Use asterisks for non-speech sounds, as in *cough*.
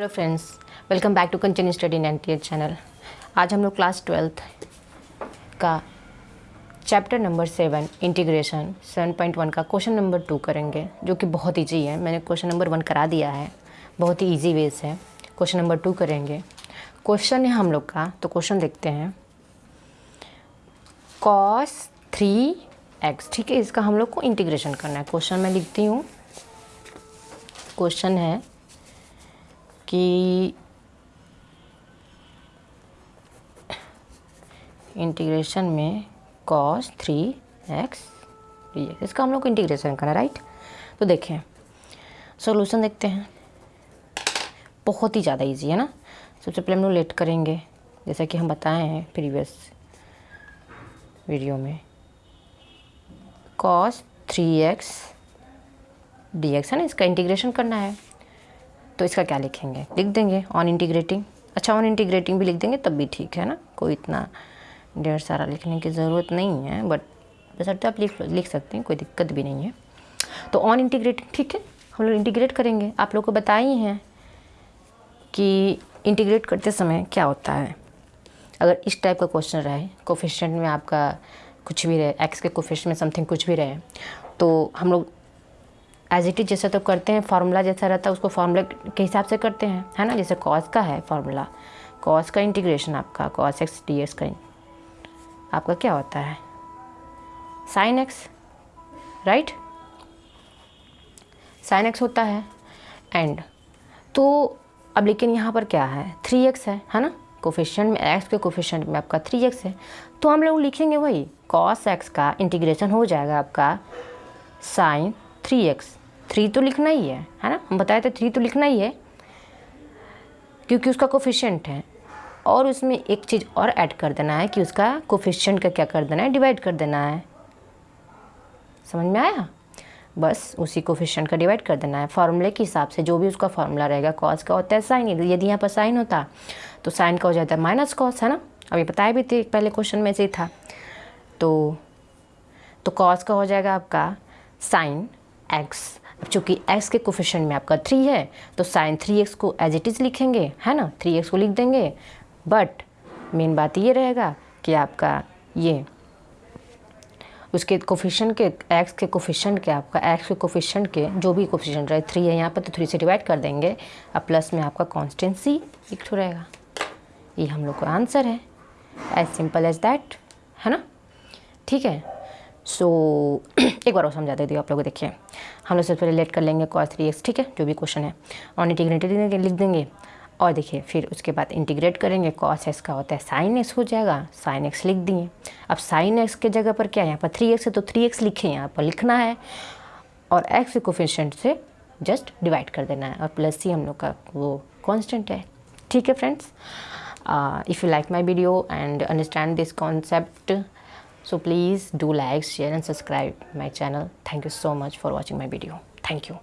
Hello friends welcome back to continue study in N channel आज हम लोग class twelfth का chapter number seven integration seven point one का question number two करेंगे, जो कि बहुत ईजी है। मैंने क्वेश्चन नंबर वन करा दिया है। बहुत ही ईजी वेज है। क्वेश्चन नंबर टू करेंगे। क्वेश्चन है हम लोग का तो क्वेश्चन देखते हैं। कॉस थ्री एक्स ठीक है, इसका हम लोग को इंटीग्रेशन करना है। क्वेश्चन मैं लिखती हूँ। क्वेश्चन है कि इंटीग्रेशन में cos three x d x इसका हम लोग को इंटीग्रेशन करना राइट तो देखें सॉल्यूशन देखते हैं। बहुत ही ज़्यादा इजी है ना? सबसे पहले हम लोग लेट करेंगे, जैसा कि हम बताए हैं प्रीवियस वीडियो में। Cos three x d x है ना, इसका इंटीग्रेशन करना है। तो इसका क्या लिखेंगे? लिख देंगे ऑन इंटीग्रेटिंग अच्छा ऑन इंटीग्रेटिंग भी लिख देंगे, तब भी ठीक है ना? कोई इतना ढेर सारा लिखने की ज़रूरत नहीं है बट बसरते आप लिख लिख सकते हैं, कोई दिक्कत भी नहीं है। तो ऑन इंटीग्रेटिंग ठीक है? हम लोग इंटीग्रेट करेंगे। आप लोग को बताए ही कि इंटीग्रेट करते समय क्या होता है। अगर इस टाइप का क्वेश्चन रहे कोफिशेंट में आपका कुछ भी रहे एक्स के कोफिशेंट में समथिंग कुछ भी रहे तो हम लोग एज इट इज़ जैसा तो करते हैं फार्मूला जैसा रहता है, उसको फार्मूला के हिसाब से करते हैं, है ना? जैसे कॉस का है फार्मूला कॉस का इंटीग्रेशन आपका कॉस एक्स डी एक्स का आपका क्या होता है? Sine x right sine x होता है एंड तो अब लेकिन यहाँ पर क्या है? थ्री एक्स है है ना? कोफिशेंट में एक्स के कोफिशेंट में आपका थ्री एक्स है। तो हम लोग लिखेंगे वही कॉस एक्स का इंटीग्रेशन हो जाएगा आपका साइन थ्री एक्स थ्री तो लिखना ही है है ना? हम बताए थे थ्री तो लिखना ही है, क्योंकि उसका कोफिशेंट है। और उसमें एक चीज़ और ऐड कर देना है कि उसका कोफिशेंट का क्या कर देना है? डिवाइड कर देना है। समझ में आया? बस उसी कोफिशेंट का डिवाइड कर देना है। फार्मूले के हिसाब से जो भी उसका फार्मूला रहेगा कॉस का होता है। साइन यदि यहाँ पर साइन होता तो साइन का हो जाता है माइनस कॉस है ना? अभी बताया भी थे, पहले क्वेश्चन में से ही था। तो तो कॉस का हो जाएगा आपका साइन एक्स चूँकि एक्स के कोफिशन में आपका थ्री है तो साइन थ्री एक्स को एज इट इज़ लिखेंगे, है ना? थ्री एक्स को लिख देंगे। बट मेन बात ये रहेगा कि आपका ये, उसके कोफिशन के एक्स के कोफिशन के, आपका एक्स के कोफिशन के जो भी कोफिशन रहे थ्री है, यहाँ पर तो थ्री से डिवाइड कर देंगे। अब प्लस में आपका कॉन्स्टेंसी लिख रहेगा। ये हम लोग का आंसर है। एज सिंपल एज दैट है ना? ठीक है? सो so, *clears throat* एक बार और समझा देती हूँ आप लोग देखिए। हम लोग सबसे पहले लेट कर लेंगे कॉस थ्री एक्स ठीक है? जो भी क्वेश्चन है। और इंटीग्रेटेड लिख देंगे। और देखिए फिर उसके बाद इंटीग्रेट करेंगे। कॉस एक्स का होता है साइन एक्स हो जाएगा। साइन एक्स लिख दिए। अब साइन एक्स के जगह पर क्या है? यहाँ पर थ्री एक्स है तो थ्री एक्स लिखे। यहाँ पर लिखना है। और एक्स कोफिशेंट से जस्ट डिवाइड कर देना है। और प्लस ही हम लोग का वो कॉन्स्टेंट है। ठीक है friends if you like my video and understand this concept so please do like share and subscribe my channel. Thank you so much for watching my video. Thank you